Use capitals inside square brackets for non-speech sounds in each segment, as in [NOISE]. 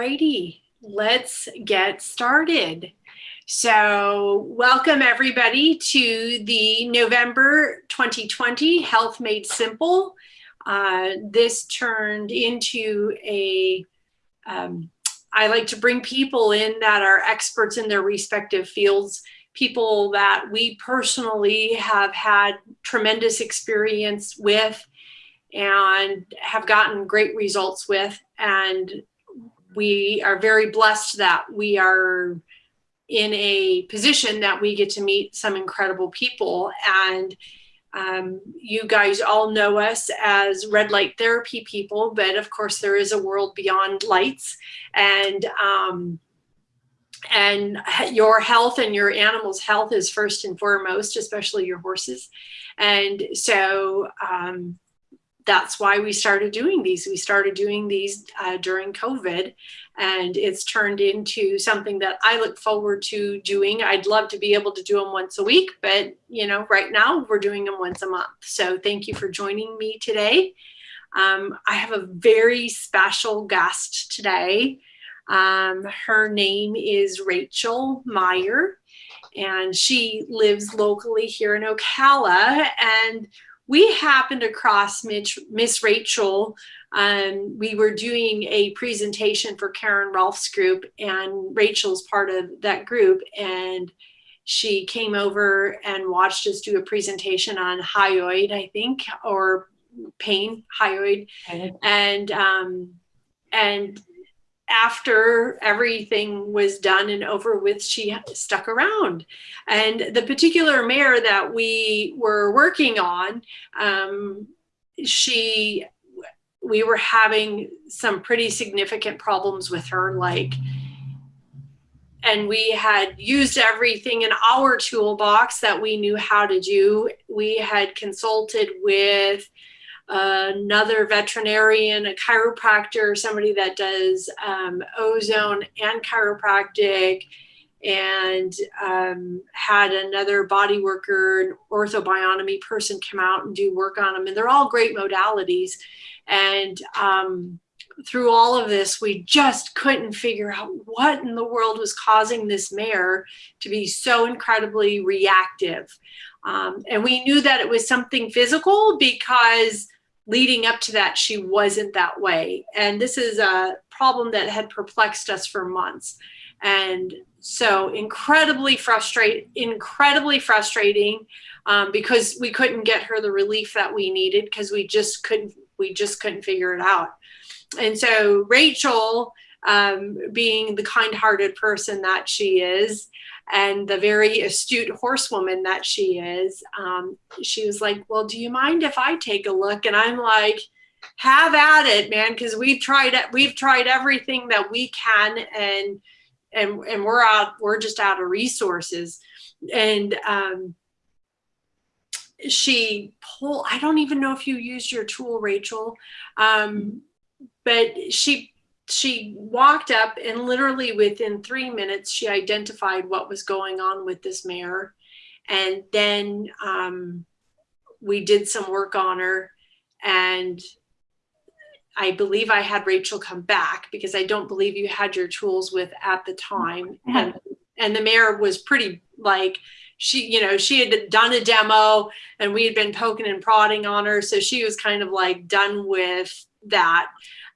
righty, let's get started. So welcome everybody to the November 2020 Health Made Simple. Uh, this turned into a. Um, I like to bring people in that are experts in their respective fields, people that we personally have had tremendous experience with and have gotten great results with. And we are very blessed that we are in a position that we get to meet some incredible people. And um, you guys all know us as red light therapy people, but of course there is a world beyond lights and um, and your health and your animal's health is first and foremost, especially your horses. And so um, that's why we started doing these. We started doing these uh, during COVID, and it's turned into something that I look forward to doing. I'd love to be able to do them once a week, but you know, right now we're doing them once a month. So thank you for joining me today. Um, I have a very special guest today. Um, her name is Rachel Meyer, and she lives locally here in Ocala. And we happened across Mitch, Miss Rachel. Um, we were doing a presentation for Karen Rolfe's group, and Rachel's part of that group. And she came over and watched us do a presentation on hyoid, I think, or pain, hyoid, and um, and after everything was done and over with, she stuck around. And the particular mayor that we were working on, um, she, we were having some pretty significant problems with her, like, and we had used everything in our toolbox that we knew how to do. We had consulted with another veterinarian, a chiropractor, somebody that does um, ozone and chiropractic, and um, had another body worker, an orthobionomy person come out and do work on them. And they're all great modalities. And um, through all of this, we just couldn't figure out what in the world was causing this mare to be so incredibly reactive. Um, and we knew that it was something physical because leading up to that, she wasn't that way. And this is a problem that had perplexed us for months. And so incredibly frustrated, incredibly frustrating um, because we couldn't get her the relief that we needed because we just couldn't, we just couldn't figure it out. And so Rachel, um, being the kind-hearted person that she is, and the very astute horsewoman that she is, um, she was like, well, do you mind if I take a look? And I'm like, have at it, man, because we've tried. We've tried everything that we can, and and and we're out. We're just out of resources. And um, she pulled. I don't even know if you used your tool, Rachel, um, but she she walked up and literally within three minutes, she identified what was going on with this mare. And then um, we did some work on her and I believe I had Rachel come back because I don't believe you had your tools with at the time. And, and the mare was pretty like, she, you know, she had done a demo and we had been poking and prodding on her. So she was kind of like done with that.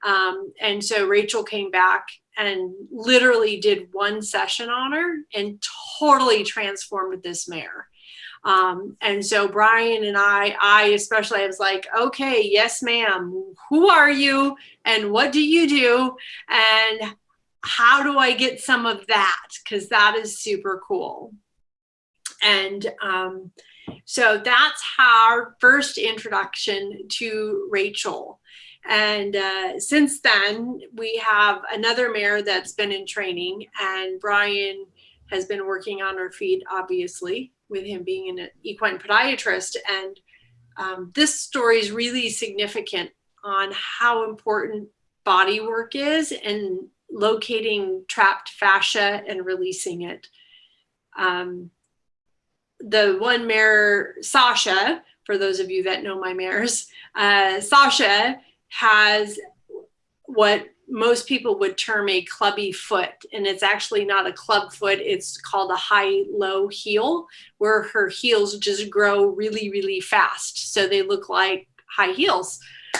Um, and so Rachel came back and literally did one session on her and totally transformed this mare. Um, and so Brian and I, I especially, I was like, okay, yes, ma'am. Who are you? And what do you do? And how do I get some of that? Because that is super cool. And um, so that's our first introduction to Rachel. And uh, since then, we have another mare that's been in training, and Brian has been working on her feet, obviously, with him being an equine podiatrist. And um, this story is really significant on how important body work is and locating trapped fascia and releasing it. Um, the one mare, Sasha, for those of you that know my mares, uh, Sasha has what most people would term a clubby foot and it's actually not a club foot it's called a high low heel where her heels just grow really really fast. So they look like high heels.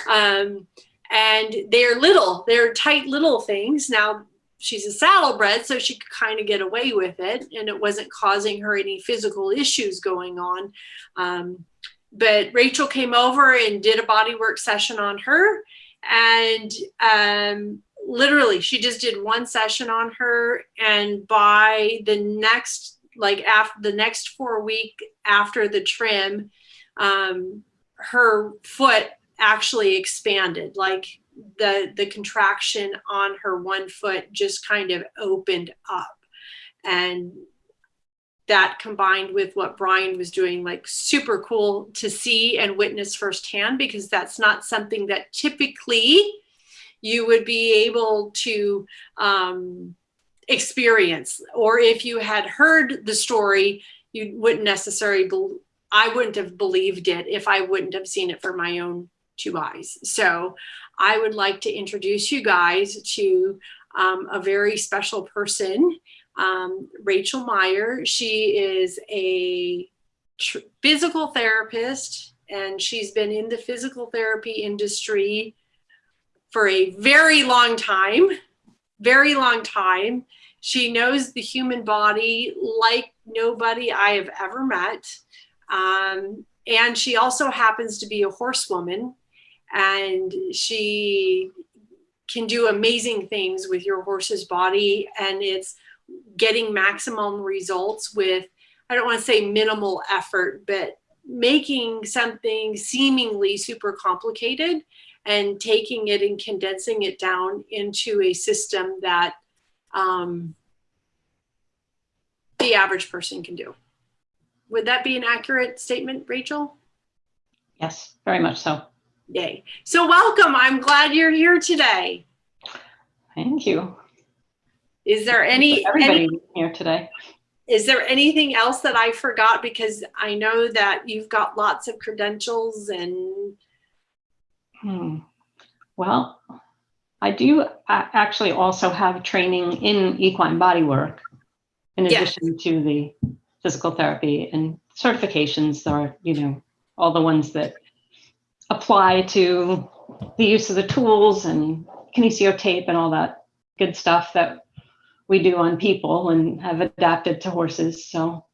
Um, and they're little they're tight little things. Now she's a saddlebred so she could kind of get away with it and it wasn't causing her any physical issues going on. Um, but rachel came over and did a bodywork session on her. And um, literally she just did one session on her. And by the next like after the next four week after the trim um, her foot actually expanded. Like the the contraction on her one foot just kind of opened up. And that combined with what Brian was doing, like super cool to see and witness firsthand, because that's not something that typically you would be able to um, experience. Or if you had heard the story, you wouldn't necessarily, be- I wouldn't have believed it if I wouldn't have seen it for my own two eyes. So I would like to introduce you guys to um, a very special person um, Rachel Meyer. She is a physical therapist and she's been in the physical therapy industry for a very long time, very long time. She knows the human body like nobody I have ever met. Um, and she also happens to be a horsewoman and she can do amazing things with your horse's body and it's getting maximum results with, I don't want to say minimal effort, but making something seemingly super complicated and taking it and condensing it down into a system that um, the average person can do. Would that be an accurate statement, Rachel? Yes, very much so. Yay. So welcome. I'm glad you're here today. Thank you. Is there any everybody any, here today? Is there anything else that I forgot? Because I know that you've got lots of credentials and. Hmm. Well, I do actually also have training in equine bodywork, in addition to the physical therapy and certifications are, you know, all the ones that apply to the use of the tools and kinesio tape and all that good stuff that we do on people and have adapted to horses. So,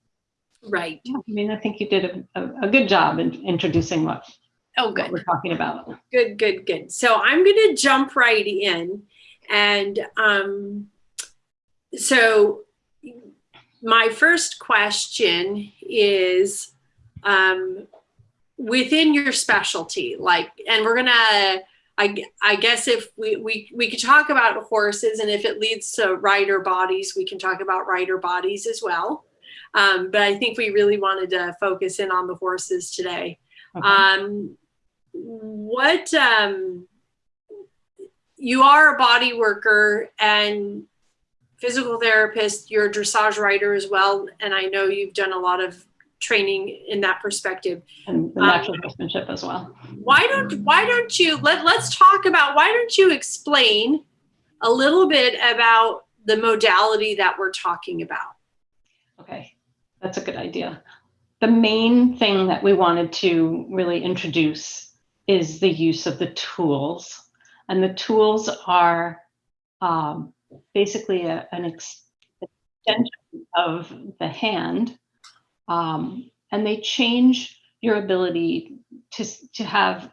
right. Yeah, I mean, I think you did a, a, a good job in introducing what, oh, good. What we're talking about. Good, good, good. So I'm going to jump right in. And um, so my first question is um, within your specialty, like, and we're going to I, I guess if we, we, we could talk about horses and if it leads to rider bodies, we can talk about rider bodies as well. Um, but I think we really wanted to focus in on the horses today. Okay. Um, what um, you are a body worker and physical therapist, you're a dressage rider as well. And I know you've done a lot of training in that perspective. And the natural um, horsemanship as well. why don't why don't you let, let's talk about why don't you explain a little bit about the modality that we're talking about? Okay that's a good idea. The main thing that we wanted to really introduce is the use of the tools. And the tools are um, basically a, an extension of the hand um, and they change your ability to, to have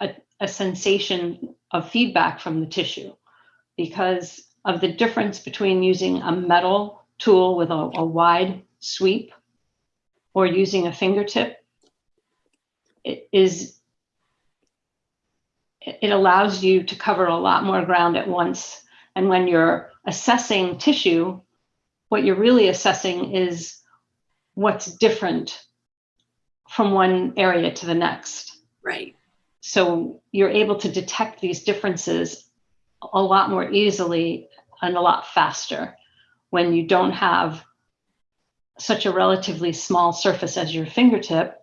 a, a sensation of feedback from the tissue because of the difference between using a metal tool with a, a wide sweep or using a fingertip. It is it allows you to cover a lot more ground at once. And when you're assessing tissue what you're really assessing is what's different from one area to the next. Right. So you're able to detect these differences a lot more easily and a lot faster when you don't have such a relatively small surface as your fingertip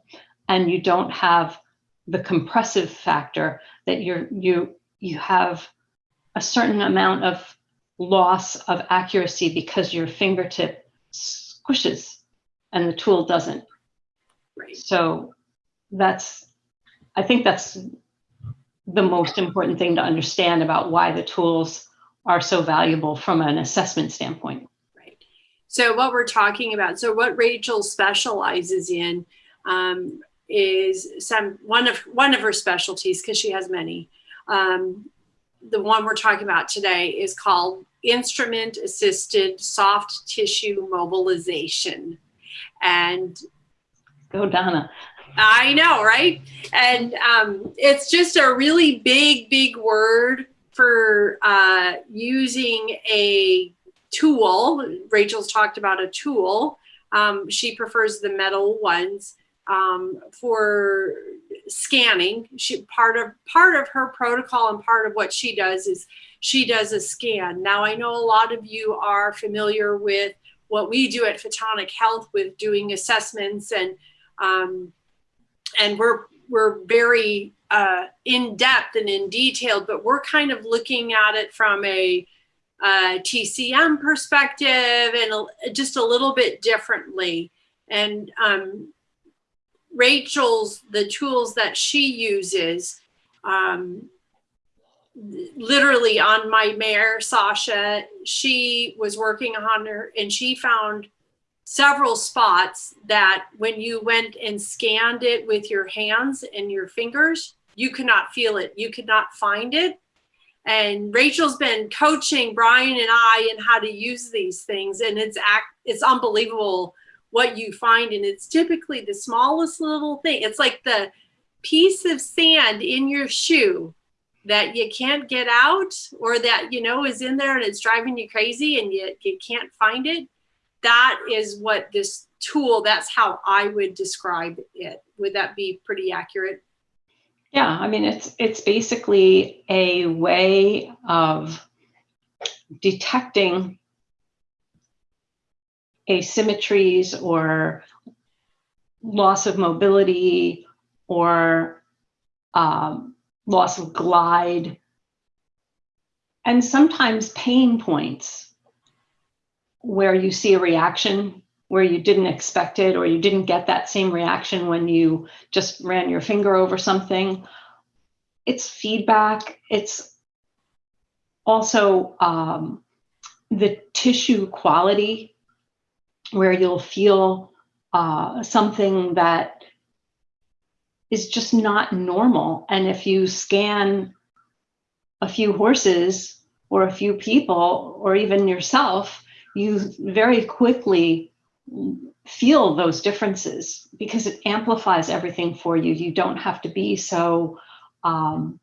and you don't have the compressive factor that you're you you have a certain amount of loss of accuracy because your fingertip squishes and the tool doesn't. Right. So that's, I think that's the most important thing to understand about why the tools are so valuable from an assessment standpoint. Right. So what we're talking about, so what Rachel specializes in um, is some one of one of her specialties because she has many. Um, the one we're talking about today is called instrument assisted soft tissue mobilization. And Go Donna. I know, right? And um, it's just a really big, big word for uh, using a tool. Rachel's talked about a tool. Um, she prefers the metal ones um, for scanning. She part of part of her protocol and part of what she does is she does a scan. Now I know a lot of you are familiar with what we do at Photonic Health with doing assessments and um, and we're we're very uh, in depth and in detail, but we're kind of looking at it from a uh, TCM perspective and a, just a little bit differently. And um, Rachel's, the tools that she uses, um, literally on my mare, Sasha, she was working on her and she found several spots that when you went and scanned it with your hands and your fingers, you could not feel it. You could not find it. And Rachel's been coaching Brian and I in how to use these things. And it's act, it's unbelievable what you find. And it's typically the smallest little thing. It's like the piece of sand in your shoe that you can't get out or that, you know, is in there and it's driving you crazy and you, you can't find it. That is what this tool, that's how I would describe it. Would that be pretty accurate? Yeah, I mean, it's it's basically a way of detecting asymmetries or loss of mobility or um, loss of glide and sometimes pain points where you see a reaction where you didn't expect it or you didn't get that same reaction when you just ran your finger over something. It's feedback. It's also um, the tissue quality where you'll feel uh, something that is just not normal. And if you scan a few horses or a few people or even yourself, you very quickly feel those differences because it amplifies everything for you. You don't have to be so, um,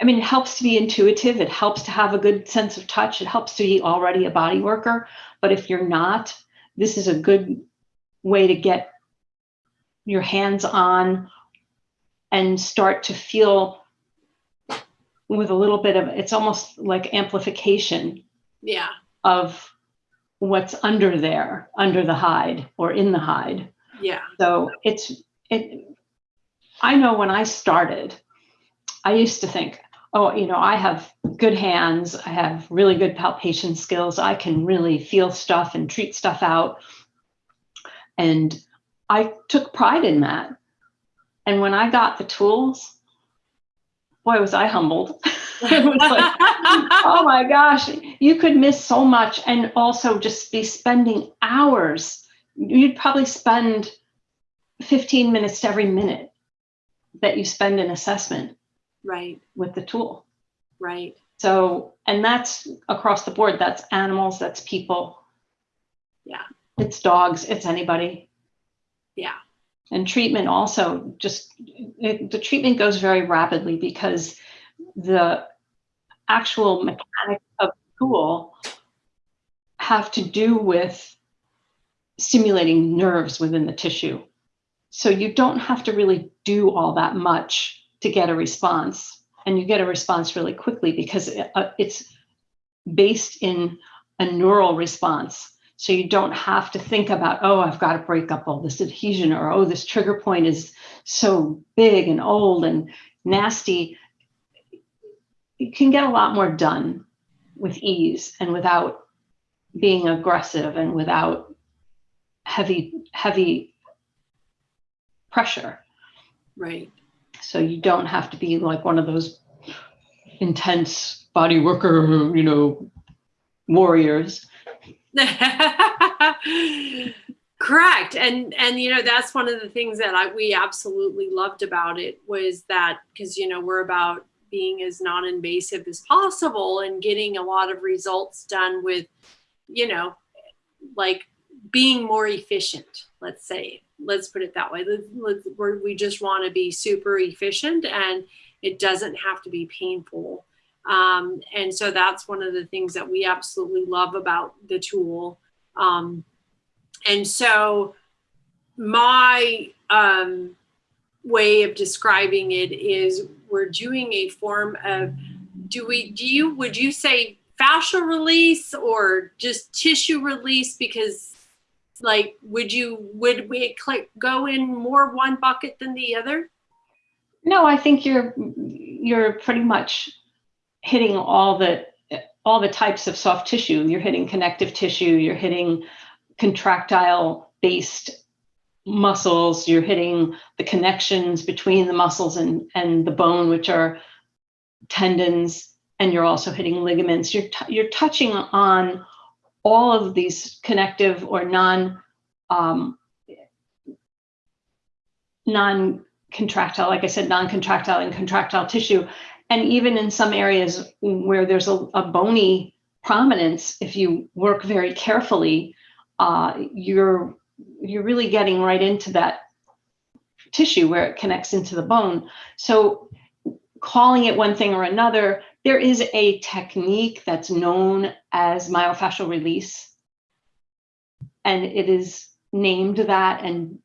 I mean, it helps to be intuitive. It helps to have a good sense of touch. It helps to be already a body worker. But if you're not, this is a good way to get your hands on and start to feel with a little bit of, it's almost like amplification Yeah. of what's under there, under the hide or in the hide. Yeah. So it's, it, I know when I started, I used to think, oh, you know, I have good hands, I have really good palpation skills, I can really feel stuff and treat stuff out. And I took pride in that. And when I got the tools, boy, was I humbled. [LAUGHS] it was like, [LAUGHS] oh my gosh, you could miss so much and also just be spending hours. You'd probably spend 15 minutes to every minute that you spend in assessment Right. with the tool. Right. So, and that's across the board. That's animals, that's people. Yeah. It's dogs, it's anybody. Yeah. And treatment also just, it, the treatment goes very rapidly because the actual mechanics of the tool have to do with stimulating nerves within the tissue. So you don't have to really do all that much to get a response. And you get a response really quickly because it, uh, it's based in a neural response. So you don't have to think about, oh, I've got to break up all this adhesion or, oh, this trigger point is so big and old and nasty you can get a lot more done with ease and without being aggressive and without heavy, heavy pressure. Right. So you don't have to be like one of those intense body worker, you know, warriors. [LAUGHS] Correct. And and you know that's one of the things that I we absolutely loved about it was that because you know we're about being as non-invasive as possible and getting a lot of results done with you know like being more efficient let's say let's put it that way we just want to be super efficient and it doesn't have to be painful um, and so that's one of the things that we absolutely love about the tool. Um, and so my um, way of describing it is we're doing a form of do we do you would you say fascial release or just tissue release? Because like would you would we click go in more one bucket than the other? No i think you're you're pretty much hitting all the all the types of soft tissue you're hitting connective tissue you're hitting contractile based muscles, you're hitting the connections between the muscles and, and the bone, which are tendons, and you're also hitting ligaments. You're, you're touching on all of these connective or non um, non contractile, like I said, non contractile and contractile tissue. And even in some areas where there's a, a bony prominence, if you work very carefully, uh, you're you're really getting right into that tissue where it connects into the bone. So calling it one thing or another, there is a technique that's known as myofascial release. And it is named that, and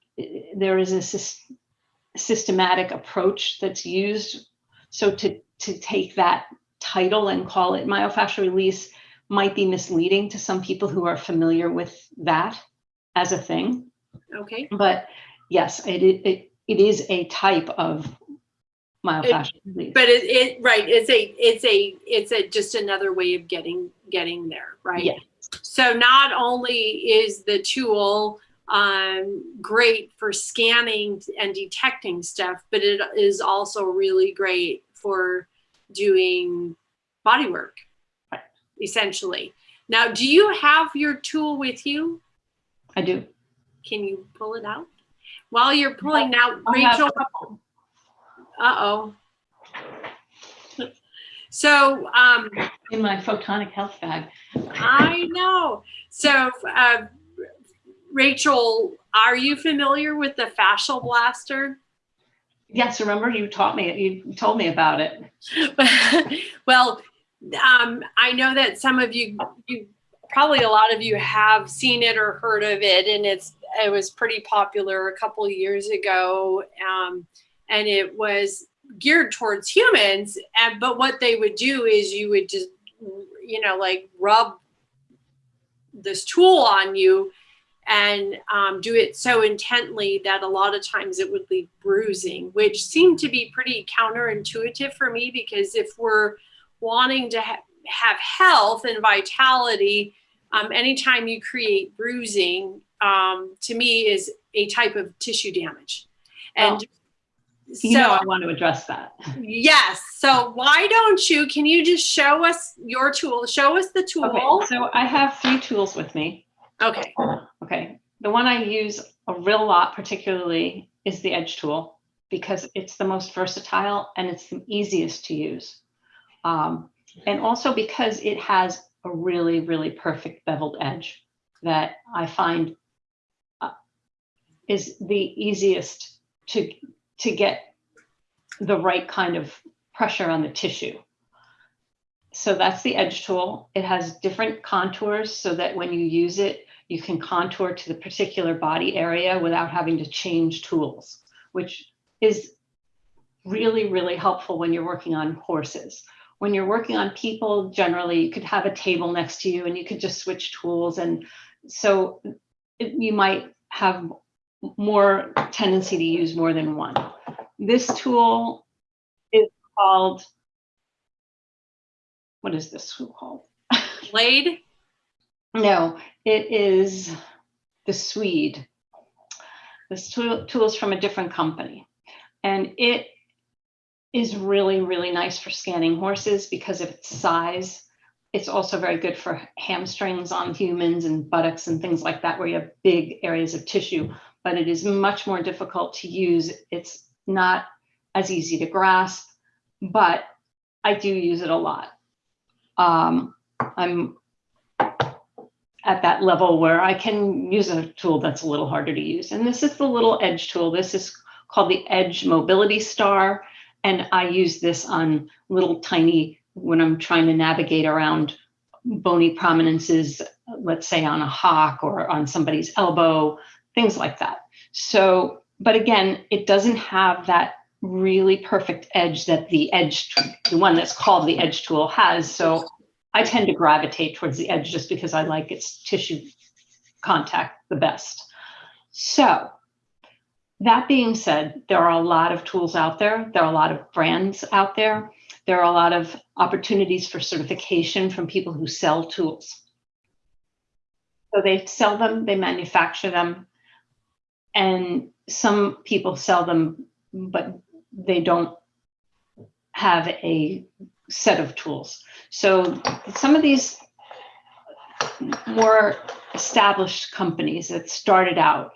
there is a systematic approach that's used. So to, to take that title and call it myofascial release might be misleading to some people who are familiar with that as a thing. Okay. But yes, it it, it is a type of myofascial release. But it, it right, it's a it's a it's a just another way of getting getting there, right? Yes. So not only is the tool um, great for scanning and detecting stuff, but it is also really great for doing body work, Right. essentially. Now, do you have your tool with you? I do. Can you pull it out? While you're pulling out, I have Rachel, uh-oh. So, um, in my photonic health bag. I know. So, uh, Rachel, are you familiar with the fascial blaster? Yes, remember you taught me, you told me about it. [LAUGHS] well, um, I know that some of you, you probably a lot of you have seen it or heard of it, and it's it was pretty popular a couple years ago, um, and it was geared towards humans. And but what they would do is you would just you know like rub this tool on you and um, do it so intently that a lot of times it would leave bruising, which seemed to be pretty counterintuitive for me because if we're wanting to ha have health and vitality, um, anytime you create bruising, um, to me is a type of tissue damage. And oh. You so, know, I want to address that. Yes. So why don't you, can you just show us your tool? Show us the tool. Okay, so I have three tools with me. Okay. Okay. The one I use a real lot particularly is the edge tool because it's the most versatile and it's the easiest to use. Um, and also because it has a really, really perfect beveled edge that I find uh, is the easiest to, to get the right kind of pressure on the tissue. So that's the edge tool. It has different contours so that when you use it, you can contour to the particular body area without having to change tools, which is really, really helpful when you're working on horses. When you're working on people, generally you could have a table next to you and you could just switch tools. And so it, you might have more tendency to use more than one. This tool is called what is this tool called? Blade? No, it is the Swede. This tool, tool is from a different company. And it is really, really nice for scanning horses because of its size. It's also very good for hamstrings on humans and buttocks and things like that, where you have big areas of tissue, but it is much more difficult to use. It's not as easy to grasp, but I do use it a lot. Um, I'm at that level where I can use a tool that's a little harder to use. And this is the little edge tool. This is called the Edge Mobility Star. And I use this on little tiny, when I'm trying to navigate around bony prominences, let's say on a hock or on somebody's elbow, things like that. So, but again, it doesn't have that really perfect edge that the edge, the one that's called the edge tool has. So I tend to gravitate towards the edge just because I like its tissue contact the best. So that being said, there are a lot of tools out there. There are a lot of brands out there. There are a lot of opportunities for certification from people who sell tools. So they sell them, they manufacture them, and some people sell them, but they don't have a set of tools. So some of these more established companies that started out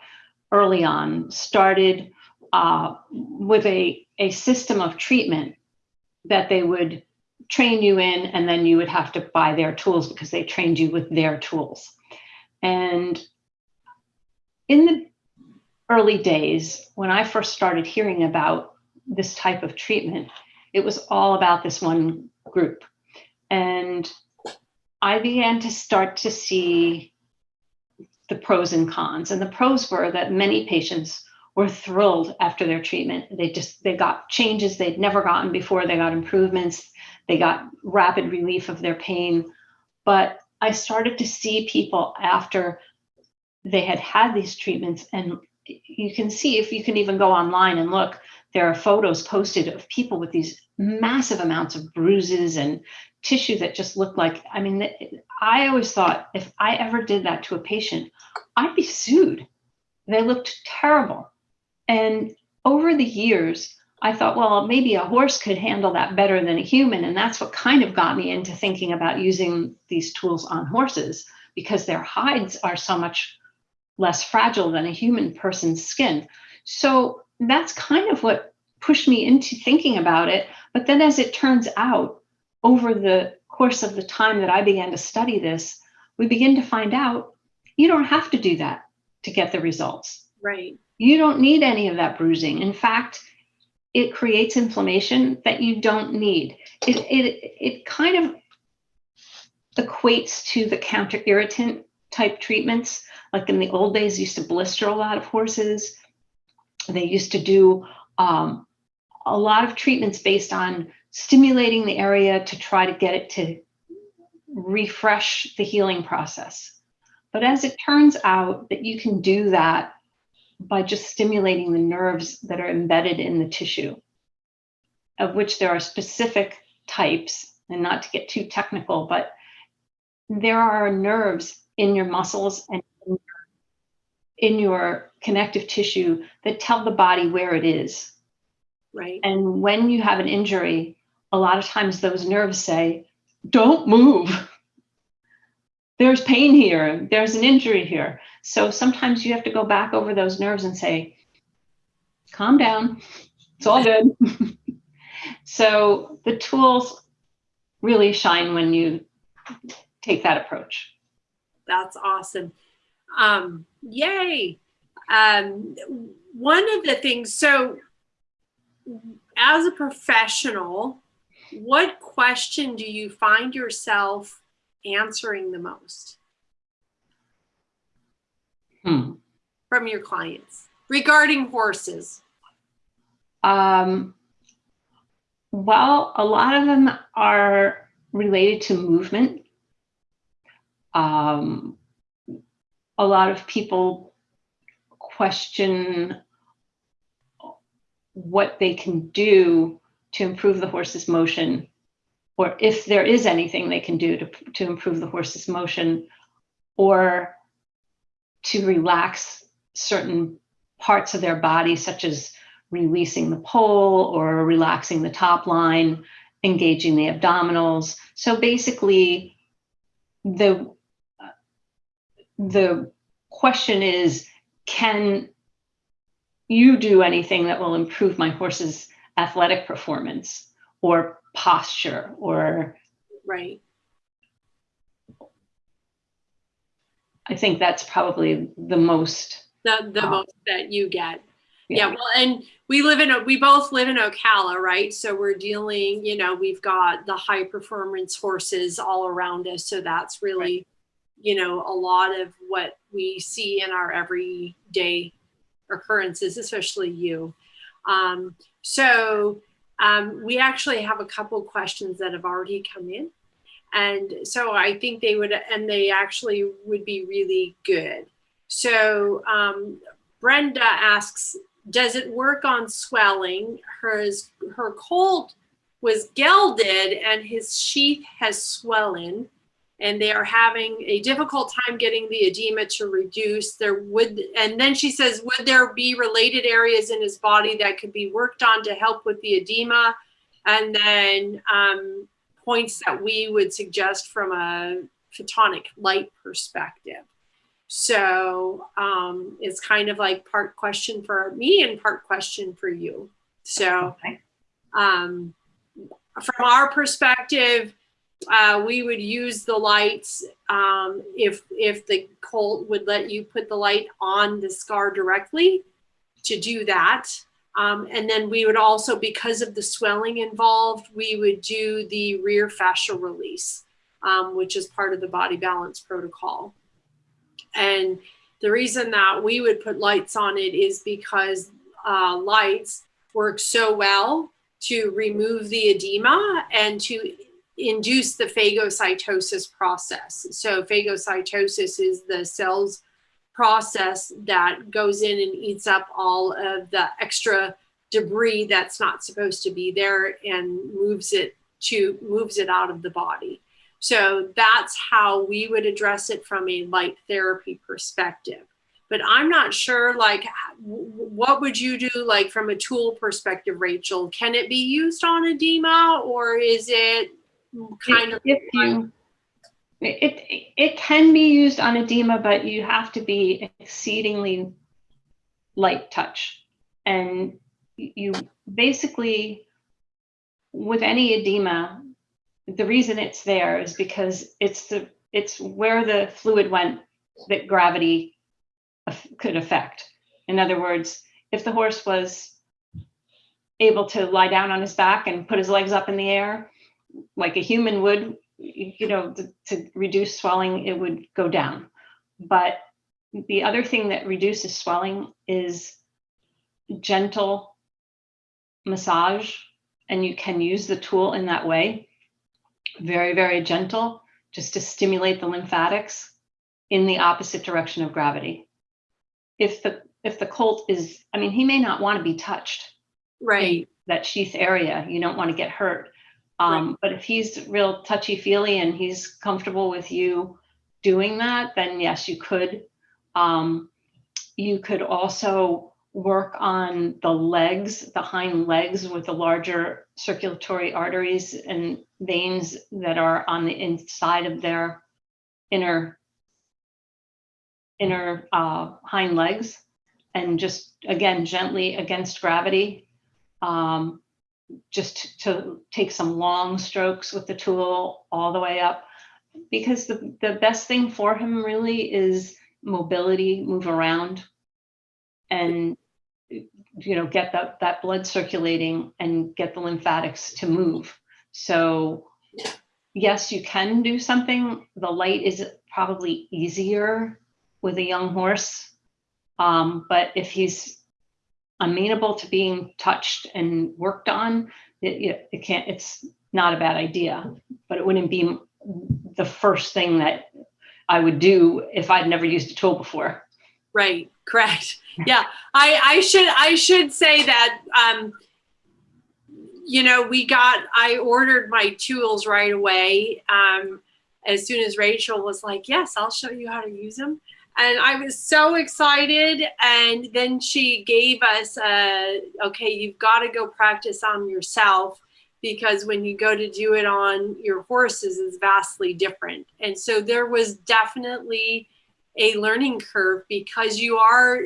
early on started uh, with a, a system of treatment that they would train you in, and then you would have to buy their tools because they trained you with their tools. And in the early days, when I first started hearing about this type of treatment, it was all about this one group. And I began to start to see the pros and cons. And the pros were that many patients were thrilled after their treatment. They just they got changes they'd never gotten before. They got improvements. They got rapid relief of their pain. But I started to see people after they had had these treatments and you can see if you can even go online and look there are photos posted of people with these massive amounts of bruises and tissue that just look like i mean i always thought if i ever did that to a patient i'd be sued. They looked terrible. And over the years i thought well maybe a horse could handle that better than a human. And that's what kind of got me into thinking about using these tools on horses because their hides are so much less fragile than a human person's skin. So that's kind of what pushed me into thinking about it. But then, as it turns out, over the course of the time that I began to study this, we begin to find out you don't have to do that to get the results. Right. You don't need any of that bruising. In fact, it creates inflammation that you don't need. It, it, it kind of equates to the counter irritant type treatments. Like in the old days, used to blister a lot of horses. They used to do um, a lot of treatments based on stimulating the area to try to get it to refresh the healing process. But as it turns out that you can do that by just stimulating the nerves that are embedded in the tissue, of which there are specific types, and not to get too technical, but there are nerves in your muscles and in your connective tissue that tell the body where it is. Right. And when you have an injury, a lot of times those nerves say, don't move. [LAUGHS] There's pain here. There's an injury here. So sometimes you have to go back over those nerves and say, calm down. It's all good. [LAUGHS] so the tools really shine when you take that approach. That's awesome. Um, yay. Um, one of the things, so as a professional, what question do you find yourself answering the most Hmm. from your clients regarding horses? Um, well, a lot of them are related to movement. Um, a lot of people question what they can do to improve the horse's motion or if there is anything they can do to, to improve the horse's motion or to relax certain parts of their body, such as releasing the pole or relaxing the top line, engaging the abdominals. So basically, the the question is, can you do anything that will improve my horse's athletic performance or posture or Right. I think that's probably the most. The, the Oh. most that you get. Yeah. well, and we live in, a we both live in Ocala, right? So we're dealing, you know, we've got the high performance horses all around us. So that's really, you know, a lot of what we see in our everyday occurrences, especially you. Um, so um, we actually have a couple questions that have already come in. And so I think they would, and they actually would be really good. So um, Brenda asks, does it work on swelling? Hers, her colt was gelded and his sheath has swelling and they are having a difficult time getting the edema to reduce. There would and then she says would there be related areas in his body that could be worked on to help with the edema? And then um, points that we would suggest from a photonic light perspective. So um, it's kind of like part question for me and part question for you. So um, from our perspective, uh, we would use the lights um, if if the Colt would let you put the light on the scar directly to do that. Um, and then we would also, because of the swelling involved, we would do the rear fascial release, um, which is part of the body balance protocol. And the reason that we would put lights on it is because uh, lights work so well to remove the edema and to induce the phagocytosis process. So phagocytosis is the cells process that goes in and eats up all of the extra debris that's not supposed to be there and moves it to moves it out of the body. So that's how we would address it from a light therapy perspective but I'm not sure like what would you do like from a tool perspective, Rachel? Can it be used on edema or is it kind of if you it it can be used on edema but you have to be exceedingly light touch and you basically with any edema the reason it's there is because it's the it's where the fluid went that gravity could affect. In other words, if the horse was able to lie down on his back and put his legs up in the air, like a human would, you know, to, to reduce swelling, it would go down. But the other thing that reduces swelling is gentle massage, and you can use the tool in that way. Very, very gentle, just to stimulate the lymphatics in the opposite direction of gravity if the if the colt is i mean he may not want to be touched right that sheath area you don't want to get hurt um, right. but if he's real touchy feely and he's comfortable with you doing that then yes you could. Um, you could also work on the legs the hind legs with the larger circulatory arteries and veins that are on the inside of their inner inner uh, hind legs. And just again gently against gravity. Um, just to take some long strokes with the tool all the way up. Because the, the best thing for him really is mobility move around and you know get that that blood circulating and get the lymphatics to move. So yes you can do something. The light is probably easier with a young horse. Um, but if he's amenable to being touched and worked on, it, it can't, it's not a bad idea, but it wouldn't be the first thing that I would do if I'd never used a tool before. Right, correct. Yeah, I, I should I should say that um, you know, we got, I ordered my tools right away. Um, as soon as Rachel was like, yes, I'll show you how to use them. And I was so excited. And then she gave us, a, okay, you've got to go practice on yourself because when you go to do it on your horses is vastly different. And so there was definitely a learning curve because you are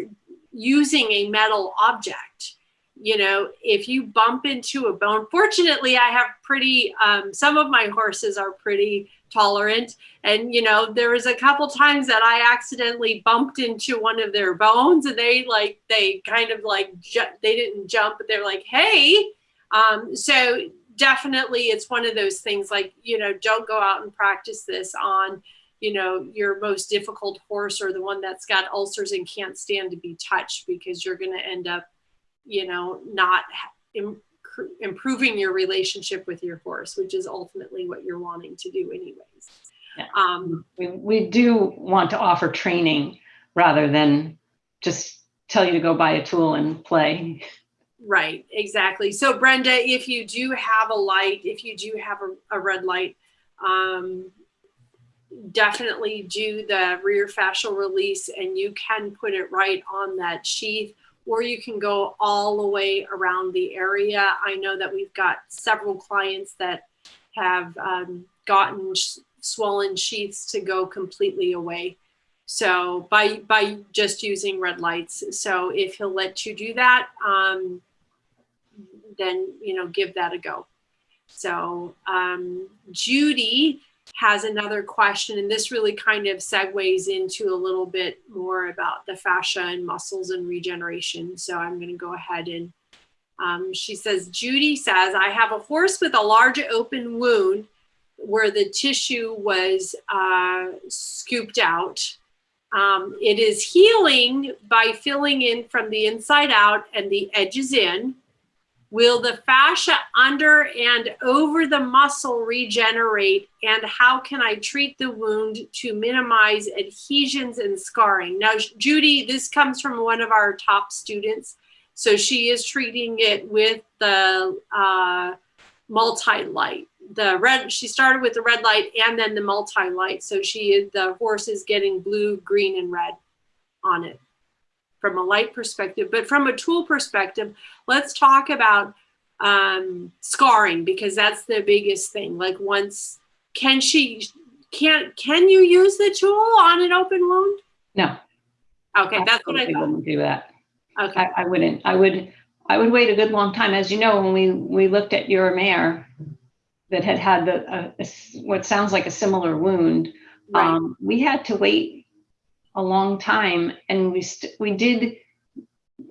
using a metal object. You know, if you bump into a bone, fortunately, I have pretty, um, some of my horses are pretty tolerant. And, you know, there was a couple times that I accidentally bumped into one of their bones and they like, they kind of like, they didn't jump, but they're like, hey. Um, so definitely it's one of those things like, you know, don't go out and practice this on, you know, your most difficult horse or the one that's got ulcers and can't stand to be touched because you're going to end up, you know, not improving your relationship with your horse, which is ultimately what you're wanting to do anyways. Yeah. Um, we, we do want to offer training rather than just tell you to go buy a tool and play. Right, exactly. So Brenda, if you do have a light, if you do have a, a red light, um, definitely do the rear fascial release and you can put it right on that sheath or you can go all the way around the area. I know that we've got several clients that have um, gotten swollen sheaths to go completely away. So by, by just using red lights. So if he'll let you do that, um, then, you know, give that a go. So um, Judy has another question, and this really kind of segues into a little bit more about the fascia and muscles and regeneration. So I'm going to go ahead and um, she says, Judy says, I have a horse with a large open wound where the tissue was uh, scooped out. Um, it is healing by filling in from the inside out and the edges in. Will the fascia under and over the muscle regenerate? And how can I treat the wound to minimize adhesions and scarring? Now, Judy, this comes from one of our top students. So she is treating it with the uh, multi-light. The red, she started with the red light and then the multi-light. So she the horse is getting blue, green, and red on it from a light perspective. But from a tool perspective, let's talk about um, scarring because that's the biggest thing. Like once, can she, can, can you use the tool on an open wound? No. Okay, that's what I thought. wouldn't do that. Okay, I, I wouldn't. I would. I would wait a good long time. As you know, when we we looked at your mare that had had the uh, what sounds like a similar wound, right. um, we had to wait a long time, and we we did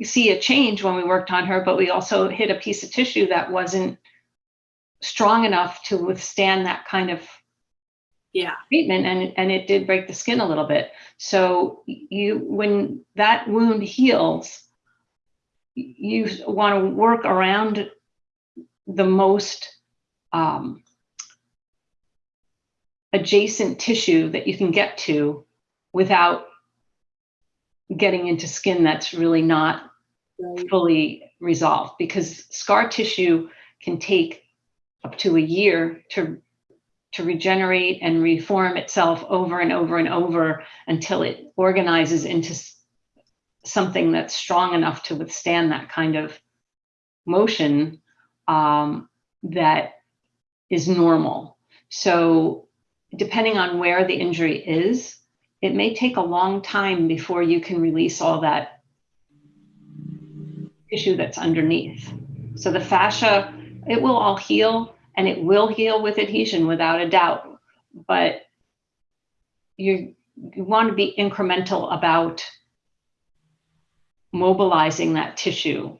see a change when we worked on her, but we also hit a piece of tissue that wasn't strong enough to withstand that kind of yeah. treatment and and it did break the skin a little bit. So you when that wound heals you want to work around the most um, adjacent tissue that you can get to without getting into skin that's really not right. fully resolved because scar tissue can take up to a year to to regenerate and reform itself over and over and over until it organizes into something that's strong enough to withstand that kind of motion um, that is normal. So depending on where the injury is, it may take a long time before you can release all that tissue that's underneath. So the fascia, it will all heal and it will heal with adhesion without a doubt. But you, you want to be incremental about mobilizing that tissue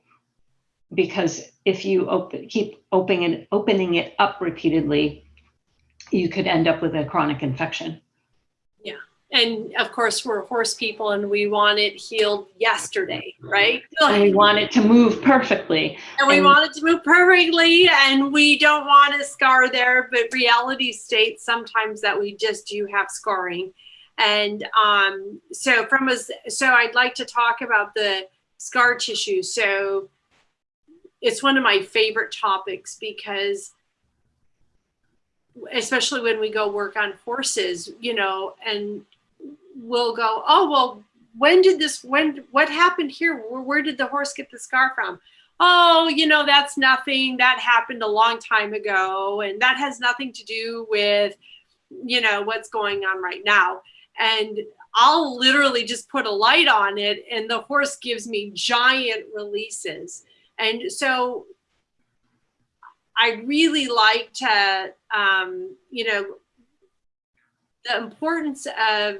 because if you keep opening opening it up repeatedly, you could end up with a chronic infection and of course we're horse people and we want it healed yesterday right? And we want it to move perfectly. And we and, want it to move perfectly and we don't want a scar there but reality states sometimes that we just do have scarring. And um, so from a so i'd like to talk about the scar tissue. So it's one of my favorite topics because especially when we go work on horses, you know, and we'll go, oh, well, when did this, when, what happened here? Where, where did the horse get the scar from? Oh, you know, that's nothing. That happened a long time ago. And that has nothing to do with, you know, what's going on right now. And I'll literally just put a light on it and the horse gives me giant releases. And so I really like to, um, you know, the importance of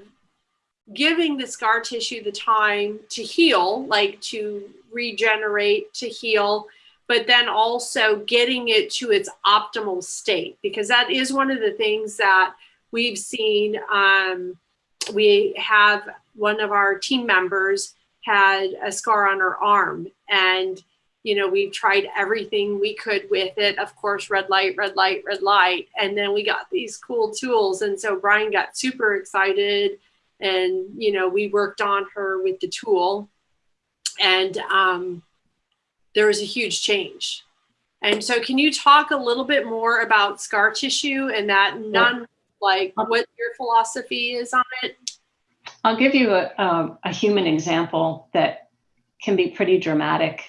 giving the scar tissue the time to heal, like to regenerate, to heal, but then also getting it to its optimal state, because that is one of the things that we've seen. Um, we have one of our team members had a scar on her arm and you know, we've tried everything we could with it. Of course, red light, red light, red light. And then we got these cool tools. And so Brian got super excited and, you know, we worked on her with the tool and um, there was a huge change. And so can you talk a little bit more about scar tissue and that none, like what your philosophy is on it? I'll give you a, a, a human example that can be pretty dramatic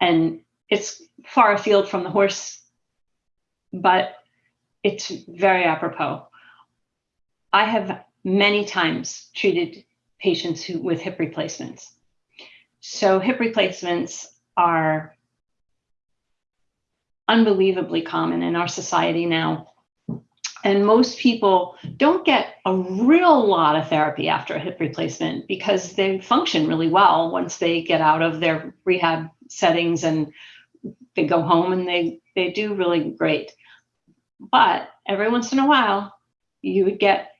and it's far afield from the horse, but it's very apropos. I have many times treated patients who with hip replacements. So hip replacements are unbelievably common in our society now. And most people don't get a real lot of therapy after a hip replacement because they function really well once they get out of their rehab settings and they go home and they, they do really great. But every once in a while, you would get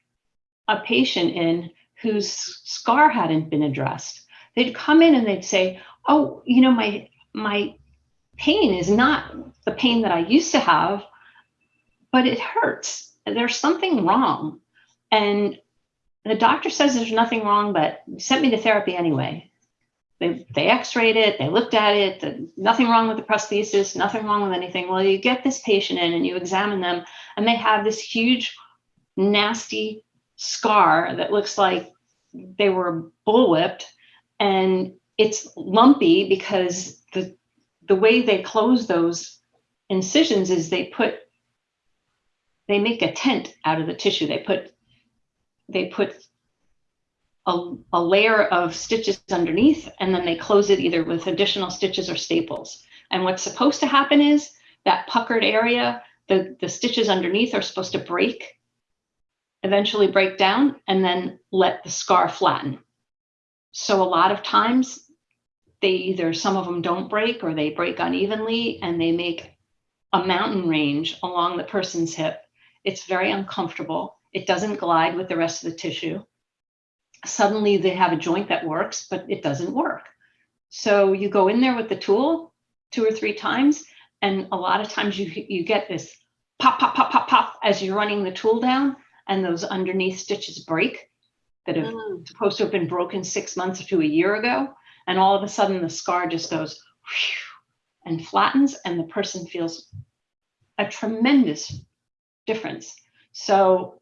a patient in whose scar hadn't been addressed. They'd come in and they'd say, oh, you know, my, my pain is not the pain that I used to have, but it hurts. There's something wrong. And the doctor says there's nothing wrong, but sent me to therapy anyway. They, they x-rayed it, they looked at it, nothing wrong with the prosthesis, nothing wrong with anything. Well, you get this patient in and you examine them and they have this huge, nasty scar that looks like they were bullwhipped and it's lumpy because the, the way they close those incisions is they put, they make a tent out of the tissue. They put, they put a, a layer of stitches underneath and then they close it either with additional stitches or staples. And what's supposed to happen is that puckered area, the, the stitches underneath are supposed to break, eventually break down and then let the scar flatten. So a lot of times they either, some of them don't break or they break unevenly and they make a mountain range along the person's hip. It's very uncomfortable. It doesn't glide with the rest of the tissue suddenly they have a joint that works, but it doesn't work. So you go in there with the tool two or three times, and a lot of times you, you get this pop, pop, pop, pop, pop as you're running the tool down, and those underneath stitches break that have mm. supposed to have been broken six months to a year ago. And all of a sudden the scar just goes and flattens, and the person feels a tremendous difference. So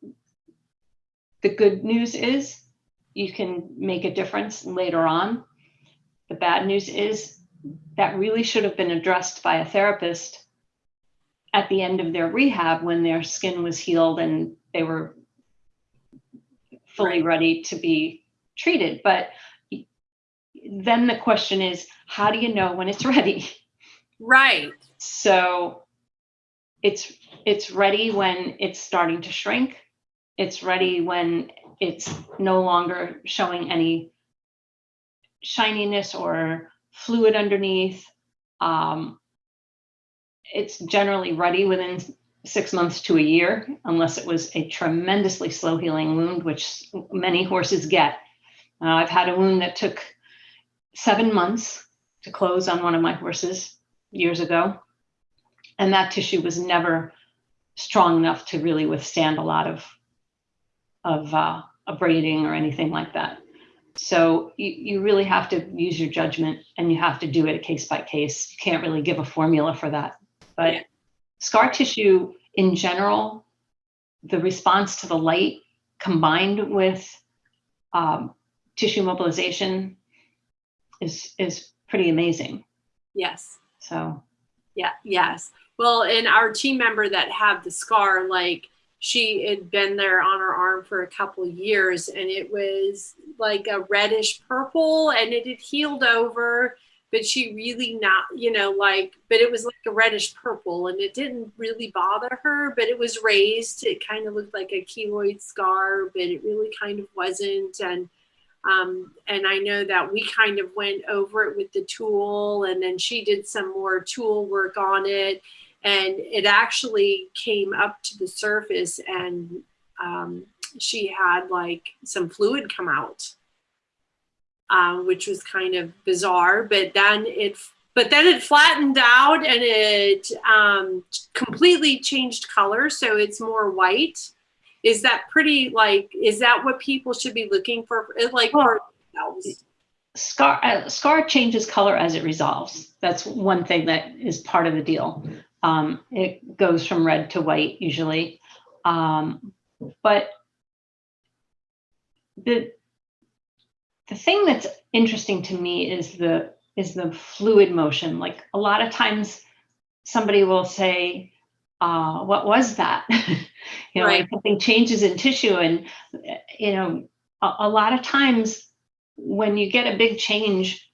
the good news is you can make a difference later on. The bad news is that really should have been addressed by a therapist at the end of their rehab when their skin was healed and they were fully ready to be treated. But then the question is, how do you know when it's [LAUGHS] ready? Right. So it's it's ready when it's starting to shrink. It's ready when it's no longer showing any shininess or fluid underneath. Um, it's generally ready within six months to a year, unless it was a tremendously slow healing wound, which many horses get. Uh, I've had a wound that took seven months to close on one of my horses years ago. And that tissue was never strong enough to really withstand a lot of, of uh, abrading or anything like that. So you, you really have to use your judgment and you have to do it case by case. You can't really give a formula for that. But Yeah. Scar tissue in general, the response to the light combined with um, tissue mobilization is is pretty amazing. Yes. So Yeah, yes. Well, and our team member that had the scar, like she had been there on her arm for a couple of years and it was like a reddish purple and it had healed over, but she really not, you know, like, but it was like a reddish purple and it didn't really bother her, but it was raised. It kind of looked like a keloid scar, but it really kind of wasn't. And um, and I know that we kind of went over it with the tool and then she did some more tool work on it and it actually came up to the surface and um, she had like some fluid come out, um, which was kind of bizarre, but then it but then it flattened out and it um, completely changed color. So it's more white is that pretty like is that what people should be looking for like Well, for themselves? scar uh, scar changes color as it resolves. That's one thing that is part of the deal. Um, it goes from red to white usually, um, but the the thing that's interesting to me is the is the fluid motion. Like a lot of times, somebody will say, uh, "What was that?" [LAUGHS] you know, Right. like something changes in tissue, and you know, a, a lot of times when you get a big change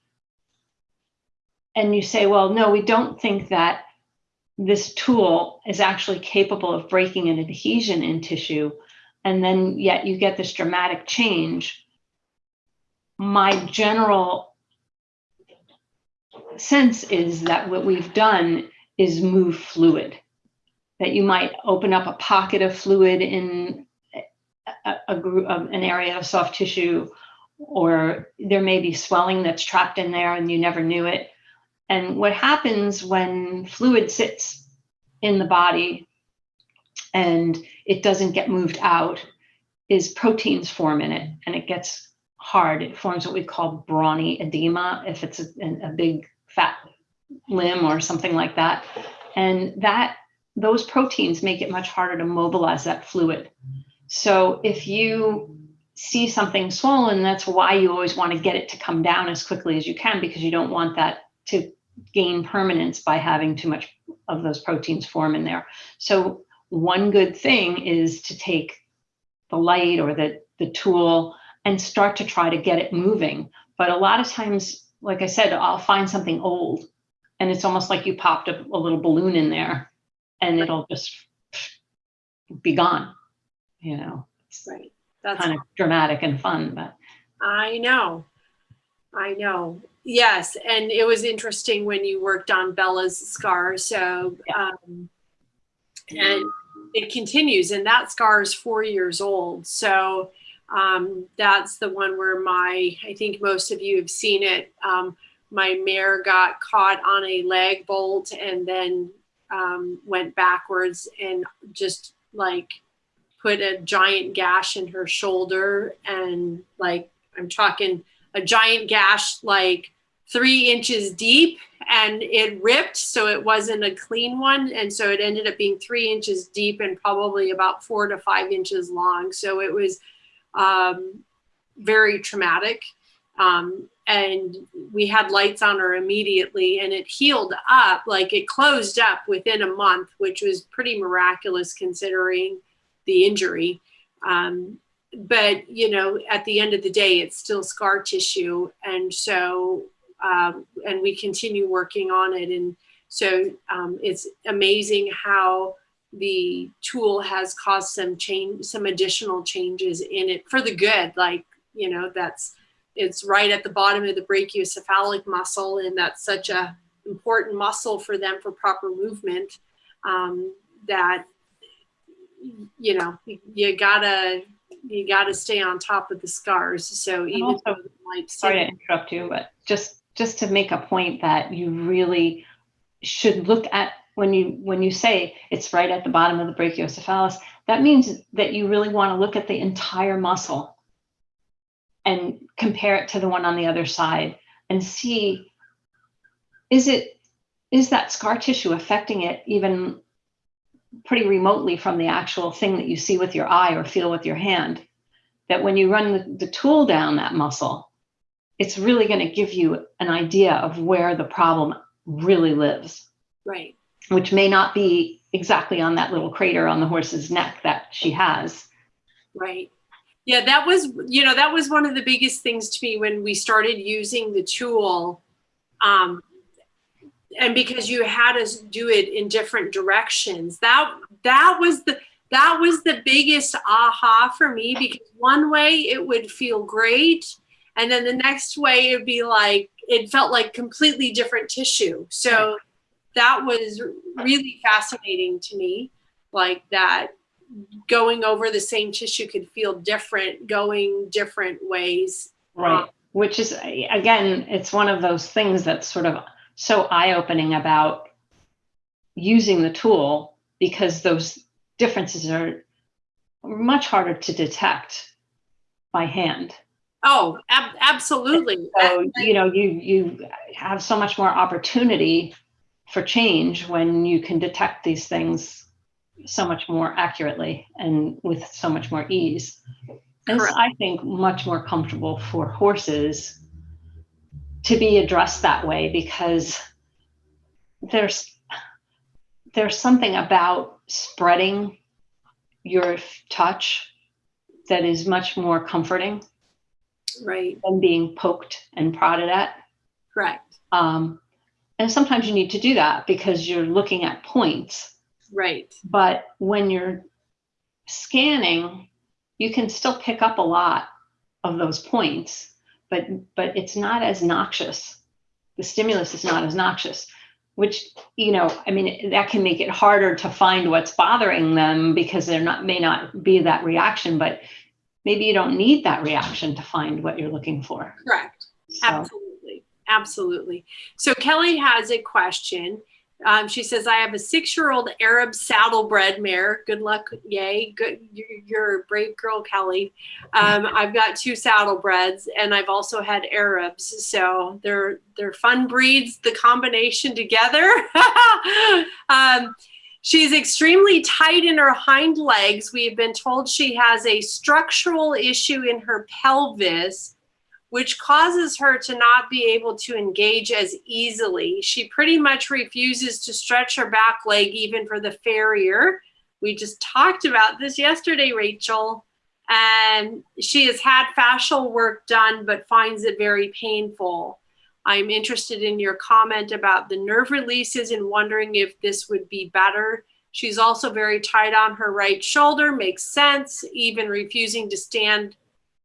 and you say, well, no, we don't think that this tool is actually capable of breaking an adhesion in tissue, and then yet you get this dramatic change. My general sense is that what we've done is move fluid. That you might open up a pocket of fluid in a, a group of an area of soft tissue, or there may be swelling that's trapped in there and you never knew it. And what happens when fluid sits in the body and it doesn't get moved out is proteins form in it and it gets hard. It forms what we call brawny edema if it's a, a big fat limb or something like that. And that those proteins make it much harder to mobilize that fluid. So if you see something swollen, that's why you always want to get it to come down as quickly as you can because you don't want that to gain permanence by having too much of those proteins form in there. So one good thing is to take the light or the, the tool and start to try to get it moving. But a lot of times, like I said, I'll find something old and it's almost like you popped a, a little balloon in there and it'll just be gone. You know, it's Right. That's kind of dramatic and fun, but I know. I know. Yes. And it was interesting when you worked on Bella's scar. So, um, and it continues, and that scar is four years old. So, um, that's the one where my, I think most of you have seen it. Um, my mare got caught on a lag bolt and then um, went backwards and just like put a giant gash in her shoulder and like I'm talking a giant gash like three inches deep and it ripped so it wasn't a clean one and so it ended up being three inches deep and probably about four to five inches long so it was um, very traumatic. Um, and we had lights on her immediately and it healed up like it closed up within a month which was pretty miraculous considering the injury. Um, but you know at the end of the day it's still scar tissue. And so um, and we continue working on it. And so um, it's amazing how the tool has caused some change some additional changes in it for the good like you know that's it's right at the bottom of the brachiocephalic muscle and that's such a important muscle for them for proper movement um, that you know you gotta you gotta stay on top of the scars. So even also- though might sorry to interrupt you, but just just to make a point that you really should look at when you when you say it's right at the bottom of the brachiocephalus, that means that you really want to look at the entire muscle. and compare it to the one on the other side and see is it is that scar tissue affecting it even pretty remotely from the actual thing that you see with your eye or feel with your hand that when you run the, the tool down that muscle it's really going to give you an idea of where the problem really lives Right. Which may not be exactly on that little crater on the horse's neck that she has Right. Yeah, that was, you know, that was one of the biggest things to me when we started using the tool. Um, and because you had us do it in different directions, that that was the that was the biggest aha for me because one way it would feel great and then the next way it'd be like it felt like completely different tissue. So that was really fascinating to me like that going over the same tissue could feel different going different ways Right. Um, Which is, again, it's one of those things that's sort of so eye opening about using the tool because those differences are much harder to detect by hand. oh ab- absolutely So, you know, you, you have so much more opportunity for change when you can detect these things so much more accurately and with so much more ease. And it's, I think, much more comfortable for horses to be addressed that way because there's there's something about spreading your touch that is much more comforting right than being poked and prodded at. correct Um, and sometimes you need to do that because you're looking at points. right But when you're scanning, you can still pick up a lot of those points, but but it's not as noxious. The stimulus is not as noxious, which you know, I mean, that can make it harder to find what's bothering them because there not may not be that reaction, but maybe you don't need that reaction to find what you're looking for. correct So, absolutely absolutely. So kelly has a question. Um, she says i have a six-year-old arab saddlebred mare. Good luck yay. Good you're, a brave girl kelly. Um, i've got two saddlebreds and i've also had arabs. So they're they're fun breeds the combination together. [LAUGHS] Um, She's extremely tight in her hind legs. We have been told she has a structural issue in her pelvis, which causes her to not be able to engage as easily. She pretty much refuses to stretch her back leg even for the farrier. We just talked about this yesterday, Rachel. And she has had fascial work done, but finds it very painful. I'm interested in your comment about the nerve releases and wondering if this would be better. She's also very tight on her right shoulder, makes sense, even refusing to stand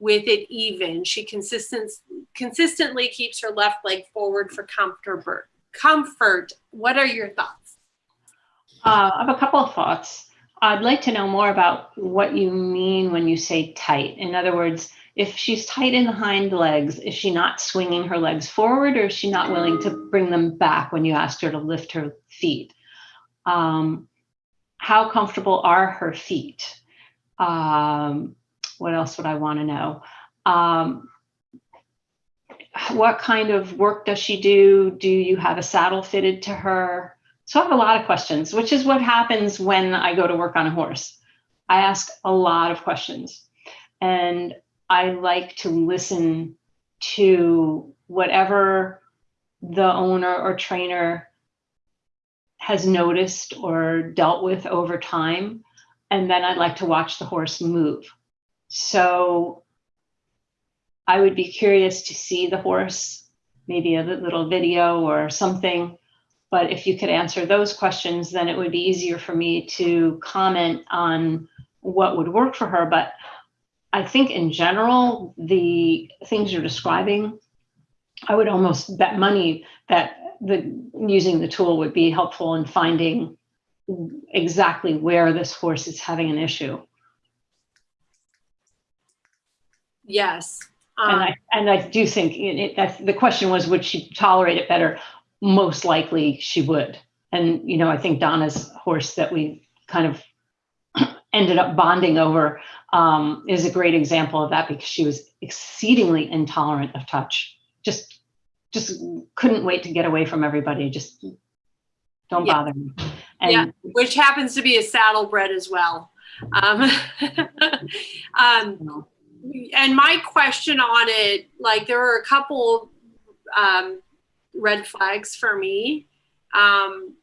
with it even. She consistent, consistently keeps her left leg forward for comfort. Comfort. What are your thoughts? Uh, I have a couple of thoughts. I'd like to know more about what you mean when you say tight. In other words, if she's tight in the hind legs, is she not swinging her legs forward or is she not willing to bring them back when you asked her to lift her feet? Um, how comfortable are her feet? Um, what else would I want to know? Um, what kind of work does she do? Do you have a saddle fitted to her? So I have a lot of questions, which is what happens when I go to work on a horse. I ask a lot of questions and I like to listen to whatever the owner or trainer has noticed or dealt with over time. And then I'd like to watch the horse move. So I would be curious to see the horse, maybe a little video or something. But if you could answer those questions, then it would be easier for me to comment on what would work for her. But I think in general, the things you're describing, I would almost bet money that the using the tool would be helpful in finding exactly where this horse is having an issue. Yes. And Um, I and I do think it, the question was, would she tolerate it better? Most likely she would. And you know, I think Donna's horse that we kind of [CLEARS THROAT] ended up bonding over um, is a great example of that because she was exceedingly intolerant of touch. Just, just couldn't wait to get away from everybody. Just don't Yeah. bother me. And Yeah. which happens to be a saddlebred as well. Um, [LAUGHS] um, and my question on it, like there were a couple um, red flags for me. Um,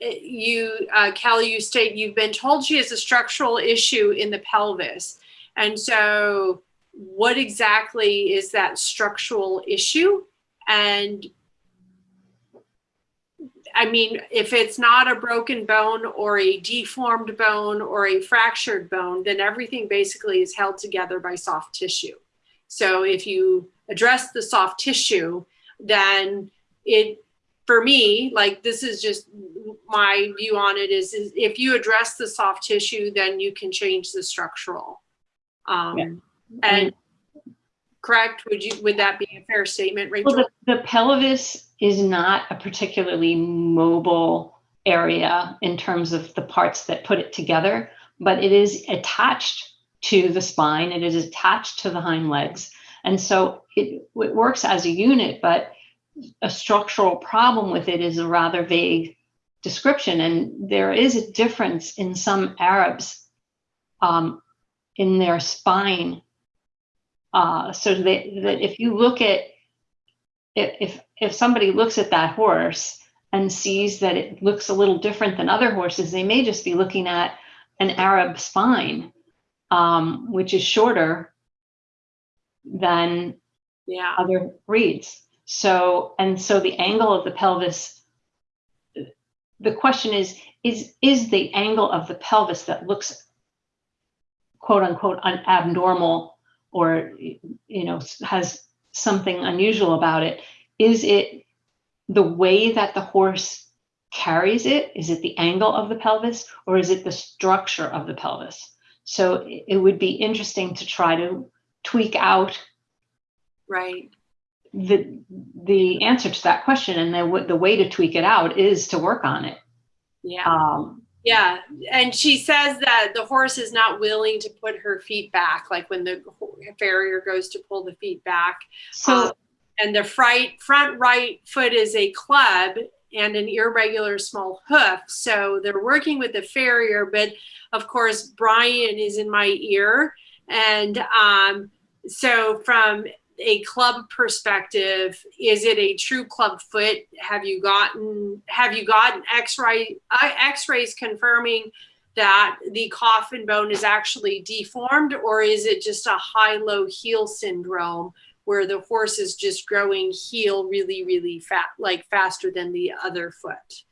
you, uh, Kelly, you state you've been told she has a structural issue in the pelvis. And so, what exactly is that structural issue? And I mean, if it's not a broken bone or a deformed bone or a fractured bone, then everything basically is held together by soft tissue. So if you address the soft tissue, then it, for me, like this is just my view on it is, is if you address the soft tissue, then you can change the structural. Um, Yeah. And correct, would you, would that be a fair statement, Rachel? Well, the, the pelvis is not a particularly mobile area in terms of the parts that put it together, but it is attached to the spine. It is attached to the hind legs. And so it, it works as a unit, but a structural problem with it is a rather vague description. And there is a difference in some Arabs um, in their spine. Uh, so that, that if you look at if if somebody looks at that horse and sees that it looks a little different than other horses, they may just be looking at an Arab spine, um, which is shorter than Yeah, other breeds. So and so the angle of the pelvis. The question is is is the angle of the pelvis that looks quote unquote un- abnormal or you know has something unusual about it is it the way that the horse carries it is it the angle of the pelvis or is it the structure of the pelvis so it would be interesting to try to tweak out right. the the answer to that question and the, w- the way to tweak it out is to work on it Yeah. um, Yeah, and she says that the horse is not willing to put her feet back, like when the farrier goes to pull the feet back. so Um, and the front front right foot is a club and an irregular small hoof. So they're working with the farrier, but of course Brian is in my ear, and um, so from a club perspective, is it a true club foot? Have you gotten have you gotten X-ray uh, X-rays confirming that the coffin bone is actually deformed, or is it just a high-low heel syndrome where the horse is just growing heel really, really fat, like faster than the other foot?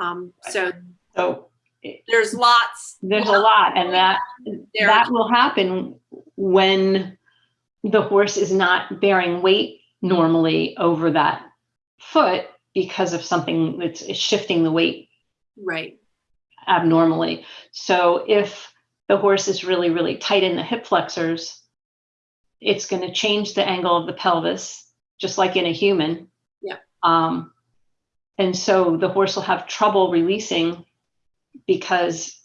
Um, so so there's lots. there's a lot and that there. that will happen when the horse is not bearing weight normally over that foot because of something that's shifting the weight right. abnormally. So if the horse is really, really tight in the hip flexors, it's going to change the angle of the pelvis, just like in a human. Yeah. Um, and so the horse will have trouble releasing because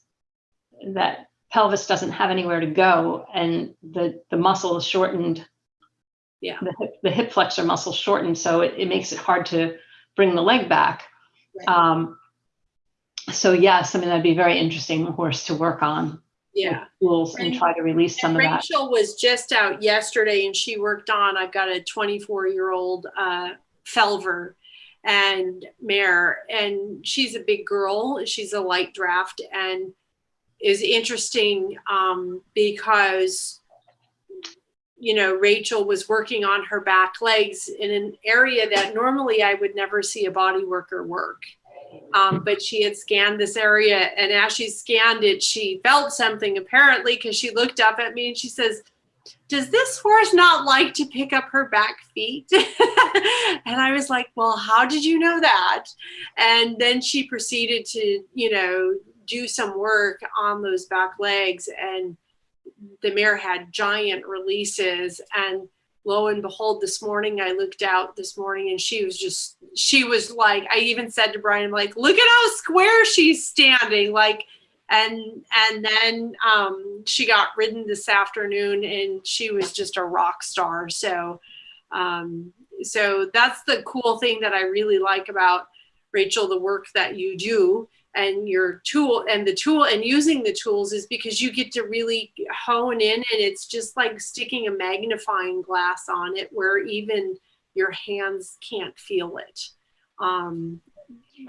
that pelvis doesn't have anywhere to go and the, the muscle is shortened. Yeah. The hip, the hip flexor muscle shortened, so it, it makes it hard to bring the leg back. Right. Um, so yes, I mean, that'd be very interesting horse to work on Yeah. tools and try to release some And of that. Rachel was just out yesterday and she worked on, I've got a 24 year old uh, Felver and mare, and she's a big girl. She's a light draft and is interesting um, because, you know, Rachel was working on her back legs in an area that normally I would never see a body worker work. Um, but she had scanned this area, and as she scanned it, she felt something apparently because she looked up at me and she says, Does this horse not like to pick up her back feet? [LAUGHS] and I was like, Well, how did you know that? And then she proceeded to, you know, do some work on those back legs, and the mare had giant releases. And lo and behold, this morning I looked out this morning and she was just, she was like, I even said to Brian, like, look at how square she's standing. Like, and and then um, she got ridden this afternoon and she was just a rock star so um, so that's the cool thing that i really like about rachel the work that you do and your tool and the tool and using the tools is because you get to really hone in and it's just like sticking a magnifying glass on it where even your hands can't feel it um,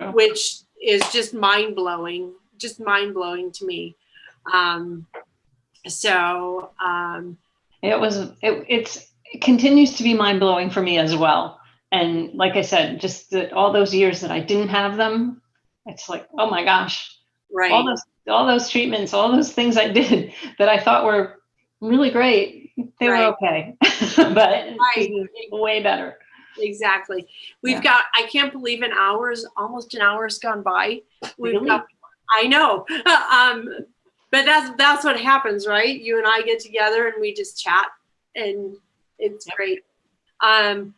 Oh. which is just mind blowing just mind blowing to me um, so um, It was, it, it's, it continues to be mind blowing for me as well. And like I said, just that all those years that I didn't have them, it's like, oh my gosh, right all those, all those treatments, all those things I [LAUGHS] did that I thought were really great, they Right. were okay. [LAUGHS] but Right. way better. exactly we've Yeah. got i can't believe an hour's almost an hour's gone by we've Really? got i know [LAUGHS] um but that's that's what happens right you and i get together and we just chat and it's Yep. great um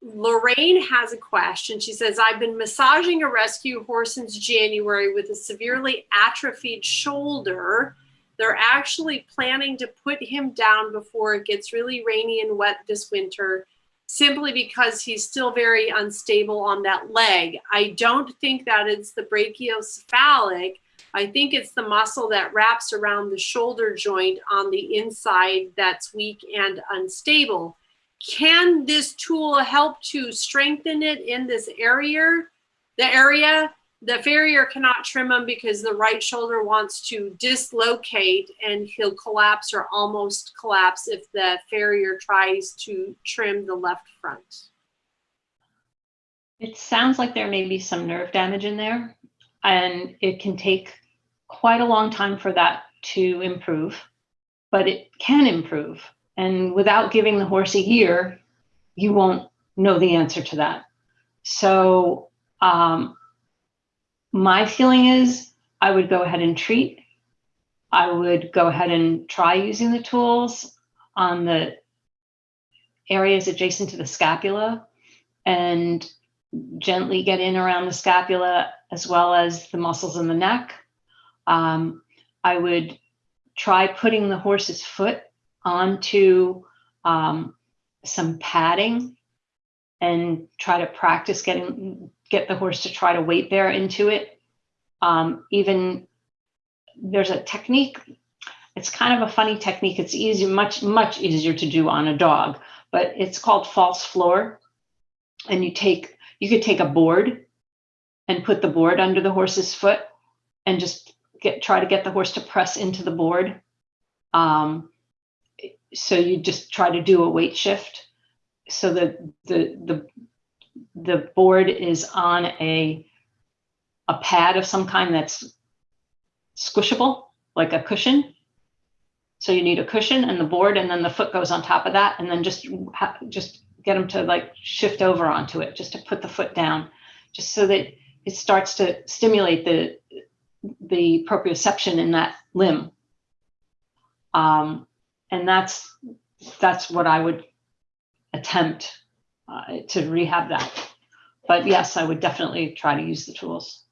Lorraine has a question. She says, I've been massaging a rescue horse since January with a severely atrophied shoulder. They're actually planning to put him down before it gets really rainy and wet this winter, simply because he's still very unstable on that leg. I don't think that it's the brachiocephalic. I think it's the muscle that wraps around the shoulder joint on the inside that's weak and unstable can this tool help to strengthen it in this area the area the farrier cannot trim him because the right shoulder wants to dislocate and he'll collapse or almost collapse if the farrier tries to trim the left front It sounds like there may be some nerve damage in there, and it can take quite a long time for that to improve, but it can improve. And without giving the horse a year, you won't know the answer to that. So, um, my feeling is I would go ahead and treat. I would go ahead and try using the tools on the areas adjacent to the scapula and gently get in around the scapula as well as the muscles in the neck. Um, I would try putting the horse's foot onto um, some padding and try to practice getting get the horse to try to weight bear into it. Um, even there's a technique. It's kind of a funny technique. It's easy, much much easier to do on a dog, but it's called false floor. And you take you could take a board and put the board under the horse's foot and just get try to get the horse to press into the board. Um, so you just try to do a weight shift. So that the the the board is on a a pad of some kind that's squishable like a cushion. So you need a cushion and the board and then the foot goes on top of that and then just just get them to like shift over onto it just to put the foot down just so that it starts to stimulate the the proprioception in that limb. Um, and that's that's what I would attempt uh, to rehab that. But yes, I would definitely try to use the tools.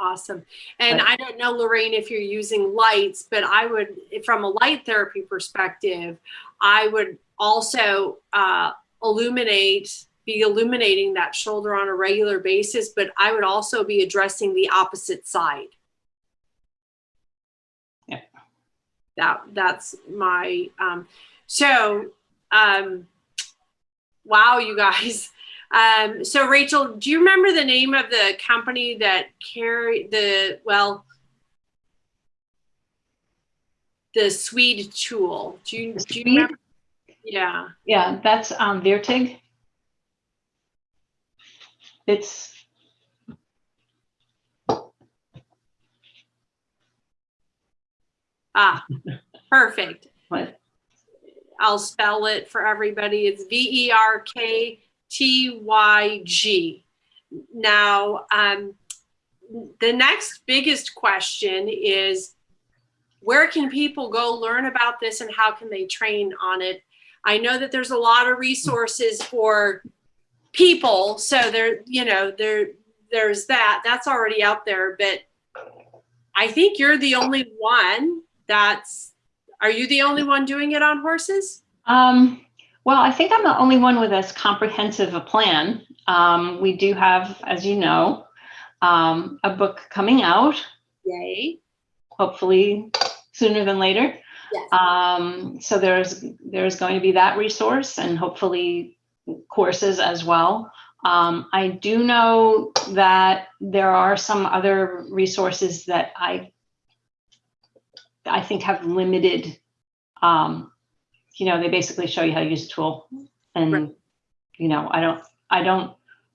awesome and But- i don't know lorraine if you're using lights but i would from a light therapy perspective i would also uh, illuminate be illuminating that shoulder on a regular basis but i would also be addressing the opposite side that that's my um so um wow you guys. [LAUGHS] Um so rachel do you remember the name of the company that carry the well the swede tool? Do you, do you remember? Yeah. Yeah, that's um, Verktyg. It's ah [LAUGHS] perfect what? I'll spell it for everybody. It's V E R K T Y G. Now, um, the next biggest question is where can people go learn about this and how can they train on it? I know that there's a lot of resources for people, so there, you know, there, there's that. That's already out there, but I think you're the only one that's, are you the only one doing it on horses? Um, well, I think I'm the only one with as comprehensive a plan. Um, we do have, as you know, um, a book coming out, Yay. hopefully sooner than later. Yes. Um, so there's there's going to be that resource and hopefully courses as well. Um, I do know that there are some other resources that I I think have limited. Um, you know, they basically show you how to use a tool, and Right. you know, I don't I don't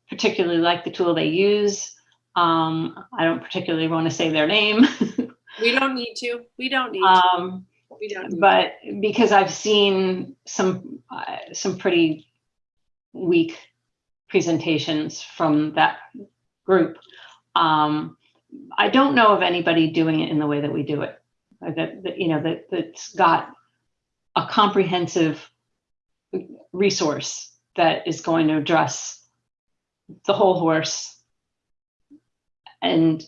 particularly like the tool they use. Um, I don't particularly want to say their name. [LAUGHS] We don't need to. We don't need to. um, We don't to. but because I've seen some uh, some pretty weak presentations from that group, um, I don't know of anybody doing it in the way that we do it. Uh, That, that you know that that's got a comprehensive resource that is going to address the whole horse and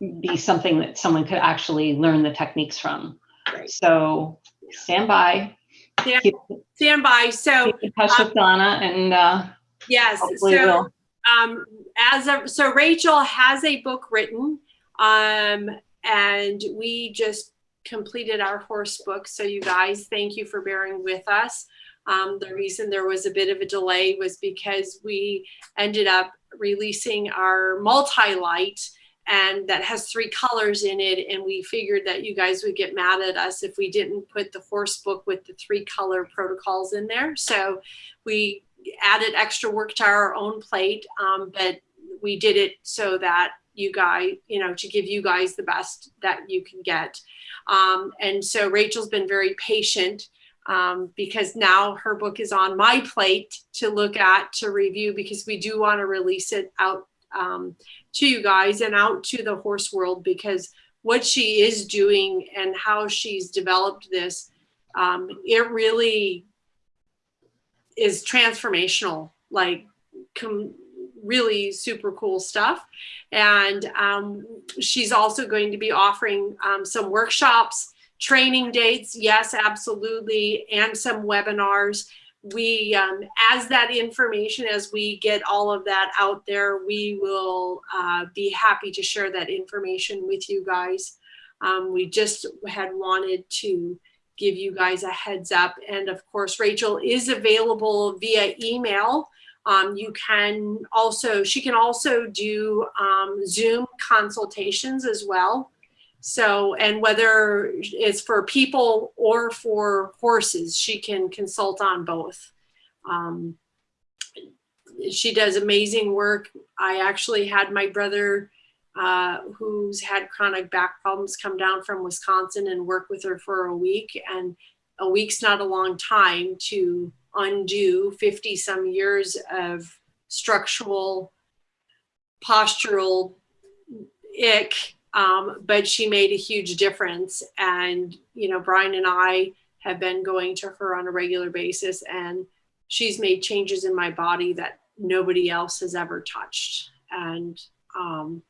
be something that someone could actually learn the techniques from. Right. So stand by, Stand- keep, Stand by. So keep in touch with Donna and uh, yes, so we'll. um, as of, so Rachel has a book written, um, and we just completed our horse book. So you guys, thank you for bearing with us. Um, the reason there was a bit of a delay was because we ended up releasing our multi-light and that has three colors in it and we figured that you guys would get mad at us if we didn't put the horse book with the three color protocols in there so we added extra work to our own plate um, but we did it so that you guys you know to give you guys the best that you can get. Um, and so rachel's been very patient um, because now her book is on my plate to look at to review because we do want to release it out um, to you guys and out to the horse world because what she is doing and how she's developed this, um, it really is transformational, like com- really super cool stuff. And um, she's also going to be offering um, some workshops, training dates, yes, absolutely, and some webinars. We um, as that information as we get all of that out there we will uh, be happy to share that information with you guys. Um, we just had wanted to give you guys a heads up. And of course rachel is available via email um, you can also she can also do um, zoom consultations as well so, and whether it's for people or for horses, she can consult on both. Um, she does amazing work. I actually had my brother, uh, who's had chronic back problems, come down from Wisconsin and work with her for a week. And a week's not a long time to undo 50 some years of structural, postural ick um, but she made a huge difference. And, you know, Brian and I have been going to her on a regular basis, and she's made changes in my body that nobody else has ever touched. And, um,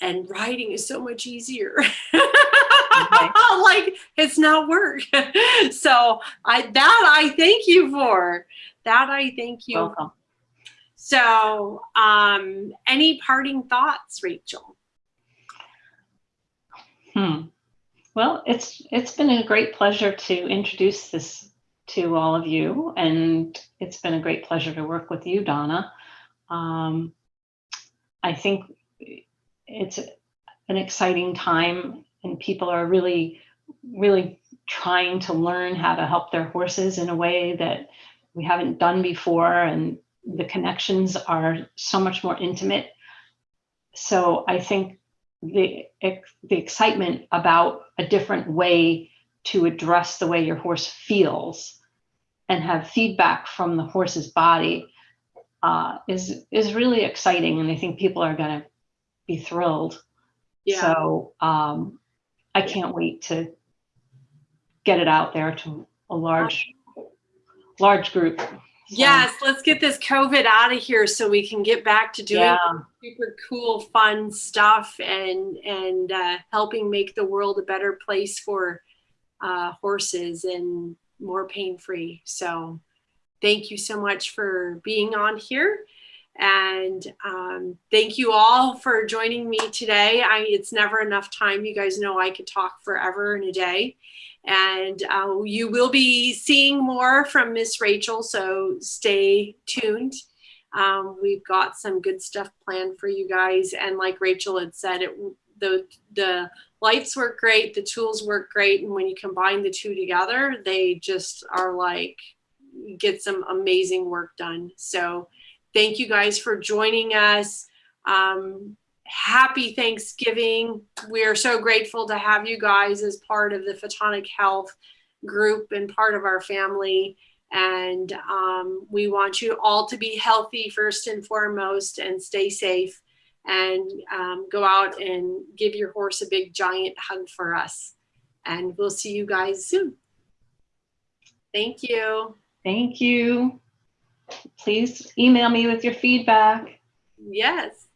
and writing is so much easier. [LAUGHS] like it's not work. [LAUGHS] so I that I thank you for. That I thank you. Welcome. So um any parting thoughts, Rachel? Hmm. Well, it's it's been a great pleasure to introduce this to all of you, and it's been a great pleasure to work with you, Donna. Um, I think it's an exciting time, and people are really, really trying to learn how to help their horses in a way that we haven't done before, and the connections are so much more intimate. So I think the the excitement about a different way to address the way your horse feels and have feedback from the horse's body uh, is is really exciting, and I think people are going to be thrilled. Yeah. So um, I can't wait to get it out there to a large large group. So, Yes, let's get this COVID out of here so we can get back to doing Yeah. super cool, fun stuff and and uh, helping make the world a better place for uh, horses and more pain free. So, thank you so much for being on here, and um, thank you all for joining me today. I it's never enough time. You guys know I could talk forever in a day. And uh, you will be seeing more from Miss Rachel, so stay tuned. Um, we've got some good stuff planned for you guys, and like Rachel had said, it the the lights work great, the tools work great, and when you combine the two together, they just are like get some amazing work done. So, thank you guys for joining us. Um, happy Thanksgiving. We are so grateful to have you guys as part of the Photonic Health group and part of our family. And um, we want you all to be healthy first and foremost and stay safe and um, go out and give your horse a big giant hug for us. And we'll see you guys soon. Thank you. Thank you. Please email me with your feedback. Yes.